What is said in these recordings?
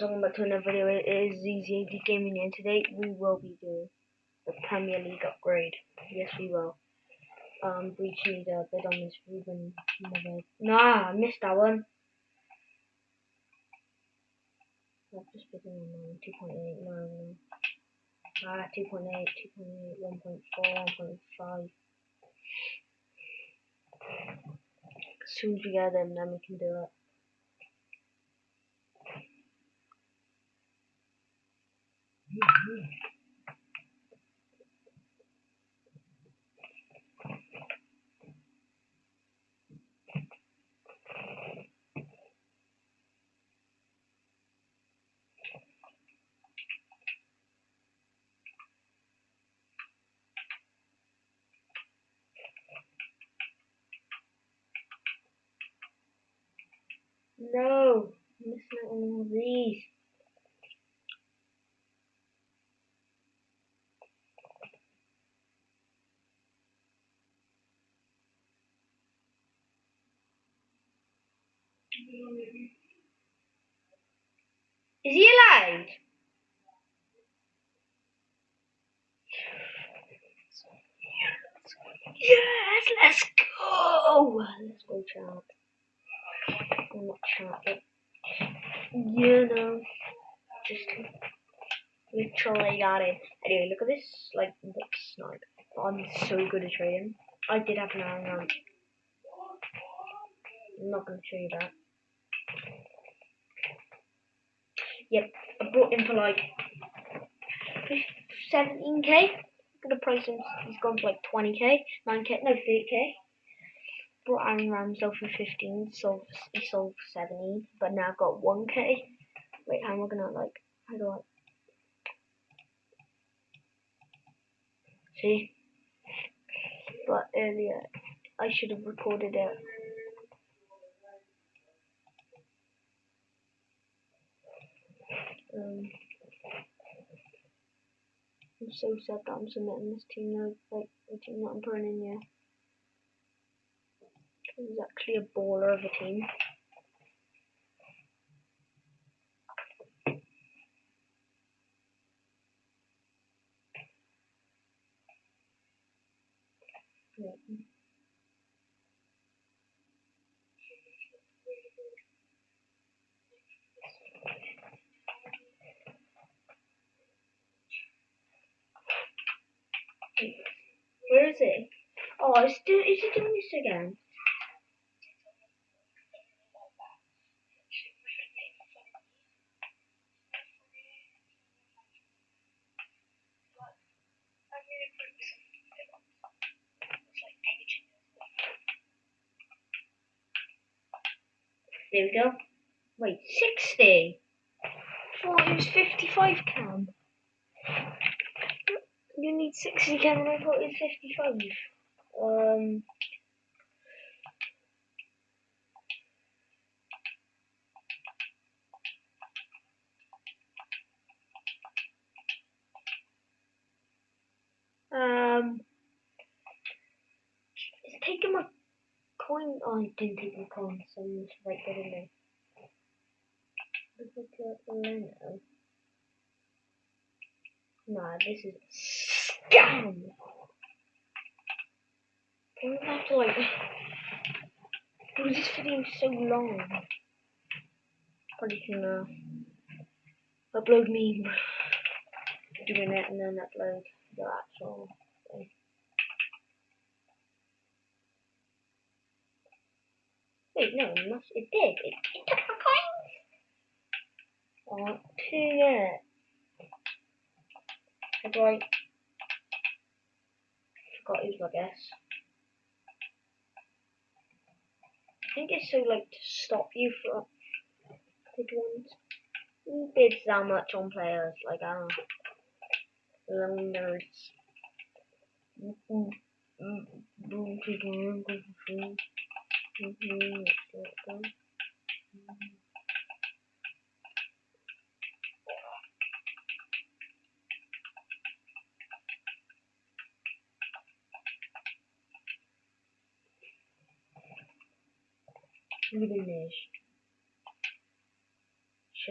welcome back to another video. It is ZZAD Gaming and today we will be doing the Premier League upgrade. Yes, we will. Um, Breach needs a bid on this Ruben. Nah, I missed that one. I've just bid on 2.8, no, no. Ah, 2.8, 2.8, 1.4, 1.5. As soon as we get them, then we can do it. No, I'm on all these. Is he alive? Yes, let's go! Let's go, chat. I'm not you know, just literally got it. Anyway, look at this, like, what snipe. I'm so good at trading. I did have an iron ramp. I'm not to show you that. Yep, I bought him for like 17k. Gonna price him, he's gone for like 20k, 9k, no 30k. Brought Aaron Ramsdale for 15, so he sold for 17, but now I've got 1k. Wait, how am I gonna like, how do I? See? But earlier, I should have recorded it so sad that I'm submitting this team now, like the team that I'm putting in here. It's actually a baller of a team. Where is he? Oh, is, do, is he doing this again? There we go. Wait, 60? Oh, it was 55 cam. You need 60 cam I thought it was 55. Um... Um... It's taking my coin. Oh, I didn't take my coin, so I'm just right there in there. Look at Leno. Nah, this is scam. I'm gonna have to like. Oh, this video is so long. Probably can uh, upload me doing it and then upload the actual thing. Wait, no, it, must, it did. It, it took my coins. I want How do I? Forgot his, I guess. I think it's so like to stop you from bid ones. Who bids that much on players? Like I don't know. Young should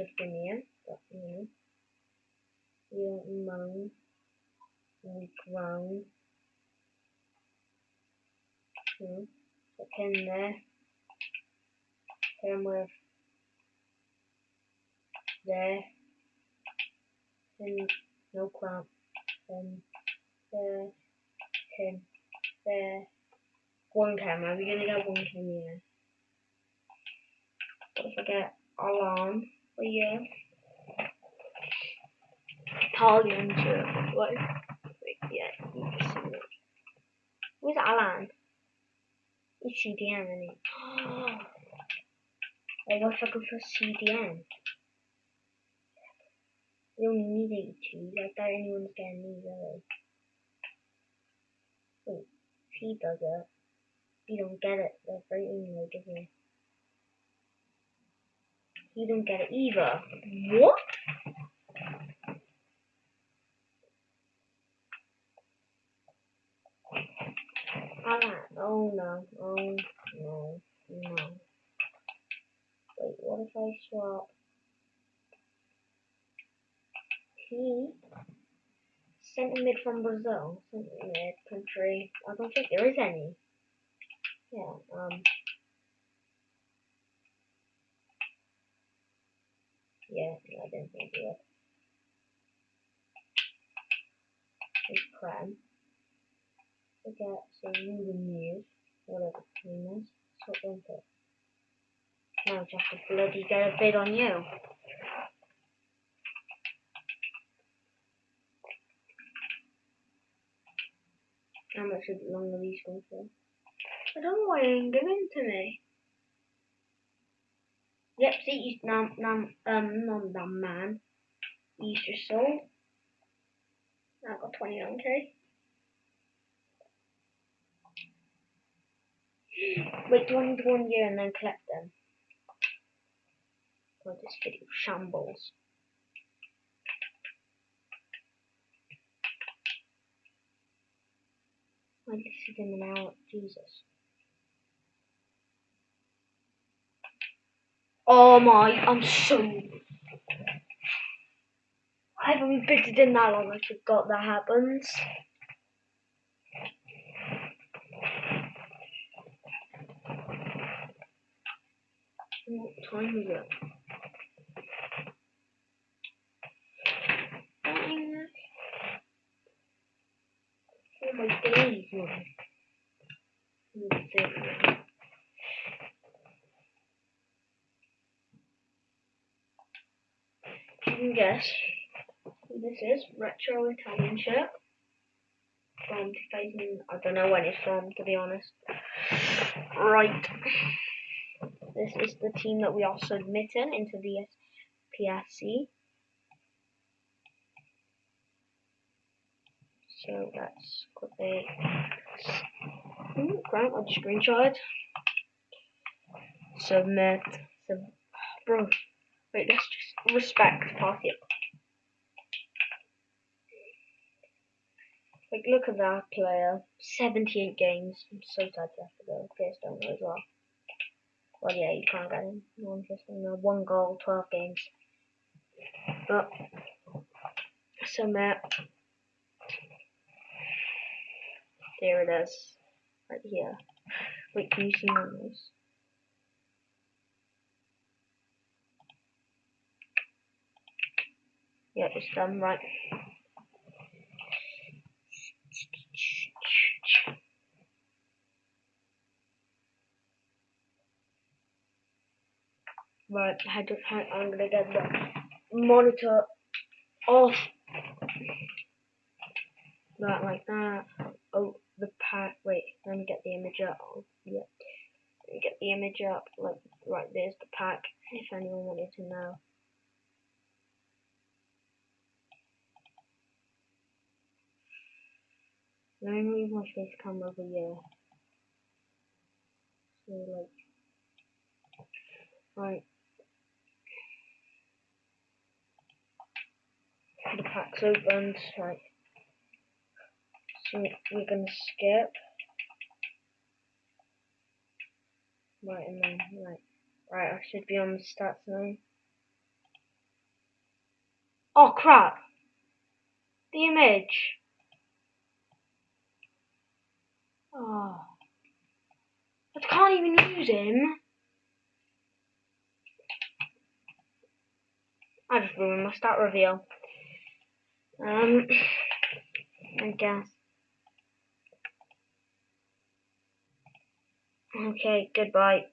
have been here, but you know. You know, put pin there. Pin with there. Pin, no clamp. Pin there. Pin there. One camera. We're gonna get one camera. Don't forget alarm for you. Italian to what? Wait, yeah, it. Where's Allan? He's CDM, isn't he? I was looking for CDM. You don't need 82. I thought anyone's getting these, really. Wait, he does it, you don't get it. They're very isn't it? You don't get it either. What? Oh no. Oh no. No. Wait, what if I swap? He sent mid from Brazil. Sent mid country. I don't think there is any. Yeah, um. Yeah, I didn't think it. It's Prem forget so Ruben Neves, whatever the name is, them it. Now just to bloody get a bid on you. How much longer are these going for? I don't know why they ain't giving to me. Yep, see, now, now, um, not that man. Easter soul. I got 29k. Wait, do I need one year and then collect them? God, this video shambles. I listed them an hour. Jesus. Oh my, I'm so... I haven't been in that long, I forgot that happens. What time is it? Oh my days, man. You can guess this is. Retro Italian shirt. From 2000, I don't know when it's from, to be honest. Right. This is the team that we are submitting into the PSC. So that's quickly. Ooh, Grant, I just screenshot. Submit. Sub bro, let's respect party. Like, look at that player. 78 games. I'm so sad to have to go. Please don't know as well. Well, yeah, you can't get him. No interesting. No, one goal, 12 games. But, so Matt, there it is, right here. Wait, can you see my this? Yeah, it's done right. Right, I had to, I'm gonna get the monitor off. That like that. Oh, the pack. Wait, let me get the image up. Oh, yeah. Let me get the image up. Like, right, there's the pack. If anyone wanted to know. Let me move my face cam over here. So, like, right. the pack's opened, right. So we're gonna skip. Right, and then, right. Right, I should be on the stats now. Oh crap. The image. Oh. I can't even use him. I just ruined my stat reveal. Um, I guess. Okay, goodbye.